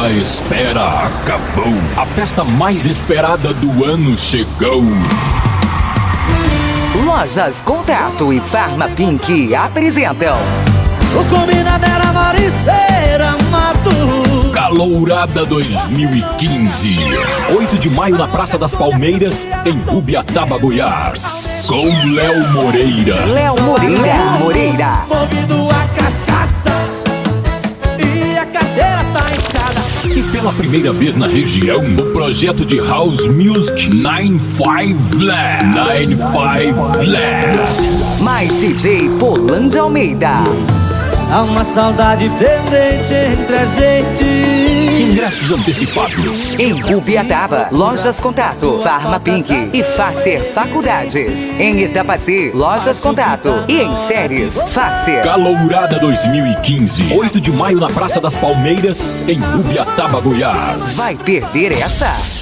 A espera acabou. A festa mais esperada do ano chegou. Lojas Contato e Farma Pink apresentam. O combinado era Mariceira Mato. Calourada 2015. 8 de maio na Praça das Palmeiras, em Rubiataba, Goiás. Com Léo Moreira. Léo Moreira. Moreira. Movido E pela primeira vez na região, o projeto de House Music 95 Lab. 95 Lab. Mais DJ Polando Almeida. Há uma saudade pendente entre a gente. Ingressos antecipados. Em Rubiataba, Lojas Contato, Farma Pink e Facer Faculdades. Em Itapaci, Lojas Contato e em Séries, Facer. Calourada 2015. 8 de maio na Praça das Palmeiras, em Rubiataba, Goiás. Vai perder essa?